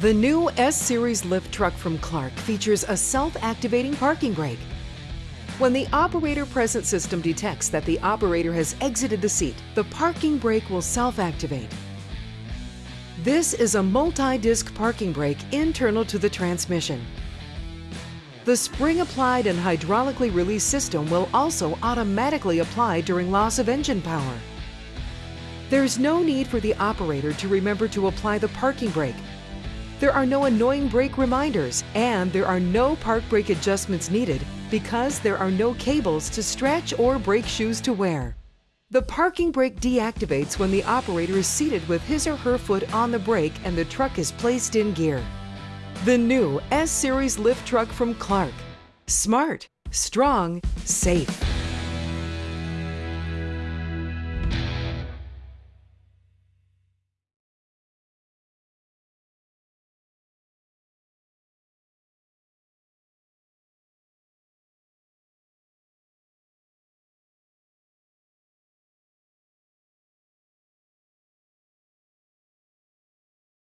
The new S-Series lift truck from Clark features a self-activating parking brake. When the operator present system detects that the operator has exited the seat, the parking brake will self-activate. This is a multi-disc parking brake internal to the transmission. The spring-applied and hydraulically released system will also automatically apply during loss of engine power. There's no need for the operator to remember to apply the parking brake. There are no annoying brake reminders, and there are no park brake adjustments needed because there are no cables to stretch or brake shoes to wear. The parking brake deactivates when the operator is seated with his or her foot on the brake and the truck is placed in gear. The new S-Series lift truck from Clark. Smart, strong, safe.